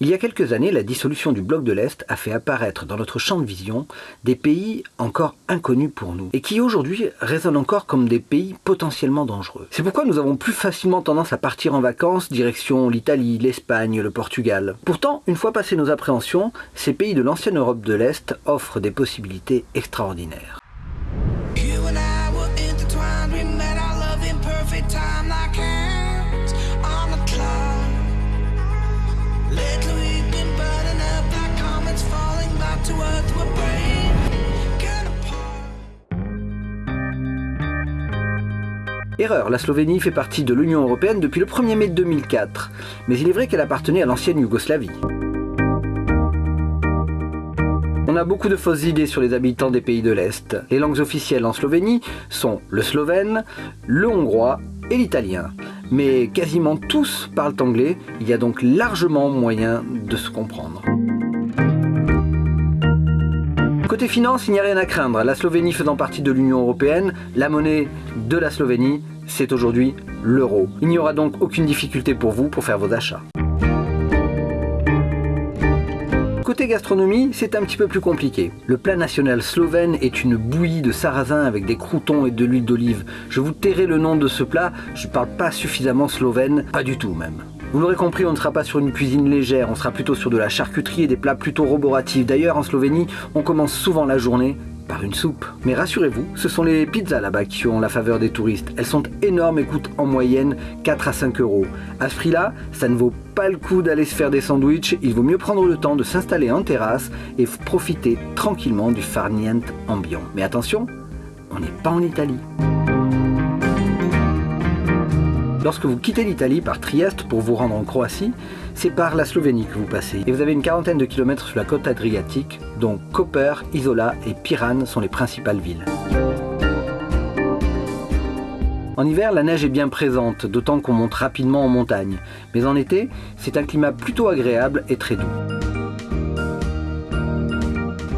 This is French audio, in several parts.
Il y a quelques années, la dissolution du bloc de l'Est a fait apparaître dans notre champ de vision des pays encore inconnus pour nous et qui aujourd'hui résonnent encore comme des pays potentiellement dangereux. C'est pourquoi nous avons plus facilement tendance à partir en vacances direction l'Italie, l'Espagne, le Portugal. Pourtant, une fois passées nos appréhensions, ces pays de l'ancienne Europe de l'Est offrent des possibilités extraordinaires. Erreur, la Slovénie fait partie de l'Union Européenne depuis le 1er mai 2004, mais il est vrai qu'elle appartenait à l'ancienne Yougoslavie. On a beaucoup de fausses idées sur les habitants des pays de l'Est. Les langues officielles en Slovénie sont le slovène, le hongrois et l'italien. Mais quasiment tous parlent anglais, il y a donc largement moyen de se comprendre. Côté finance, il n'y a rien à craindre. La Slovénie faisant partie de l'Union Européenne, la monnaie de la Slovénie, c'est aujourd'hui l'euro. Il n'y aura donc aucune difficulté pour vous pour faire vos achats. Côté gastronomie, c'est un petit peu plus compliqué. Le plat national slovène est une bouillie de sarrasin avec des croutons et de l'huile d'olive. Je vous tairai le nom de ce plat, je ne parle pas suffisamment slovène, pas du tout même. Vous l'aurez compris, on ne sera pas sur une cuisine légère, on sera plutôt sur de la charcuterie et des plats plutôt roboratifs. D'ailleurs, en Slovénie, on commence souvent la journée par une soupe. Mais rassurez-vous, ce sont les pizzas là-bas qui ont la faveur des touristes. Elles sont énormes et coûtent en moyenne 4 à 5 euros. À ce prix-là, ça ne vaut pas le coup d'aller se faire des sandwichs, il vaut mieux prendre le temps de s'installer en terrasse et profiter tranquillement du farniente ambiant. Mais attention, on n'est pas en Italie. Lorsque vous quittez l'Italie par Trieste pour vous rendre en Croatie, c'est par la Slovénie que vous passez. Et vous avez une quarantaine de kilomètres sur la côte adriatique, dont Koper, Isola et Piran sont les principales villes. En hiver, la neige est bien présente, d'autant qu'on monte rapidement en montagne. Mais en été, c'est un climat plutôt agréable et très doux.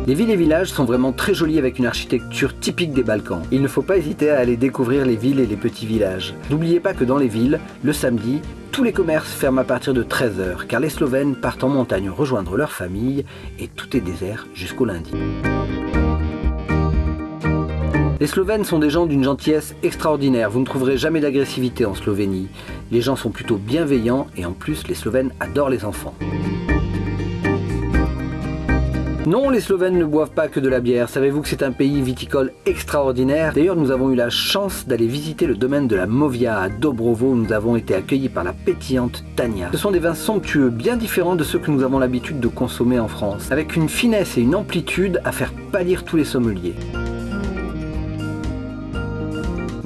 Les villes et villages sont vraiment très jolis avec une architecture typique des Balkans. Il ne faut pas hésiter à aller découvrir les villes et les petits villages. N'oubliez pas que dans les villes, le samedi, tous les commerces ferment à partir de 13h car les Slovènes partent en montagne rejoindre leur famille et tout est désert jusqu'au lundi. Les Slovènes sont des gens d'une gentillesse extraordinaire, vous ne trouverez jamais d'agressivité en Slovénie. Les gens sont plutôt bienveillants et en plus les Slovènes adorent les enfants. Non, les Slovènes ne boivent pas que de la bière. Savez-vous que c'est un pays viticole extraordinaire? D'ailleurs, nous avons eu la chance d'aller visiter le domaine de la Movia à Dobrovo où nous avons été accueillis par la pétillante Tania. Ce sont des vins somptueux, bien différents de ceux que nous avons l'habitude de consommer en France, avec une finesse et une amplitude à faire pâlir tous les sommeliers.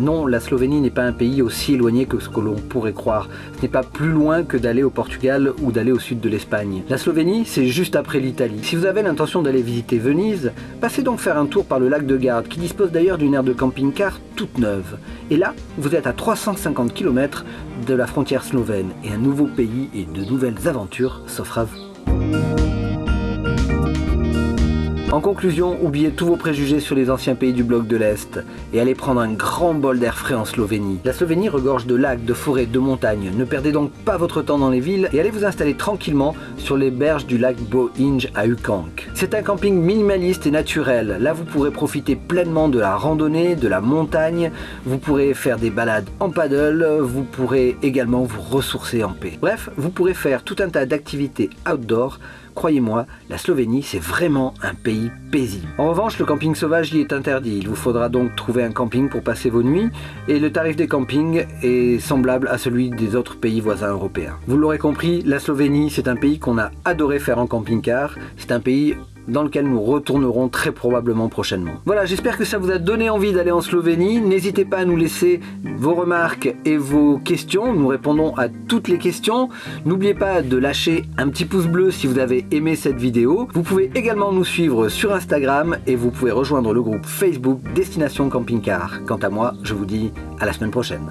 Non, la Slovénie n'est pas un pays aussi éloigné que ce que l'on pourrait croire. Ce n'est pas plus loin que d'aller au Portugal ou d'aller au sud de l'Espagne. La Slovénie, c'est juste après l'Italie. Si vous avez l'intention d'aller visiter Venise, passez donc faire un tour par le lac de Garde, qui dispose d'ailleurs d'une aire de camping-car toute neuve. Et là, vous êtes à 350 km de la frontière slovène, et un nouveau pays et de nouvelles aventures s'offrent à vous. En conclusion, oubliez tous vos préjugés sur les anciens pays du bloc de l'Est et allez prendre un grand bol d'air frais en Slovénie. La Slovénie regorge de lacs, de forêts, de montagnes. Ne perdez donc pas votre temps dans les villes et allez vous installer tranquillement sur les berges du lac Bohinj à Ukank. C'est un camping minimaliste et naturel. Là, vous pourrez profiter pleinement de la randonnée, de la montagne. Vous pourrez faire des balades en paddle. Vous pourrez également vous ressourcer en paix. Bref, vous pourrez faire tout un tas d'activités outdoor Croyez-moi, la Slovénie, c'est vraiment un pays paisible. En revanche, le camping sauvage y est interdit. Il vous faudra donc trouver un camping pour passer vos nuits et le tarif des campings est semblable à celui des autres pays voisins européens. Vous l'aurez compris, la Slovénie, c'est un pays qu'on a adoré faire en camping-car. C'est un pays dans lequel nous retournerons très probablement prochainement. Voilà, j'espère que ça vous a donné envie d'aller en Slovénie. N'hésitez pas à nous laisser vos remarques et vos questions. Nous répondons à toutes les questions. N'oubliez pas de lâcher un petit pouce bleu si vous avez aimé cette vidéo. Vous pouvez également nous suivre sur Instagram et vous pouvez rejoindre le groupe Facebook Destination Camping Car. Quant à moi, je vous dis à la semaine prochaine.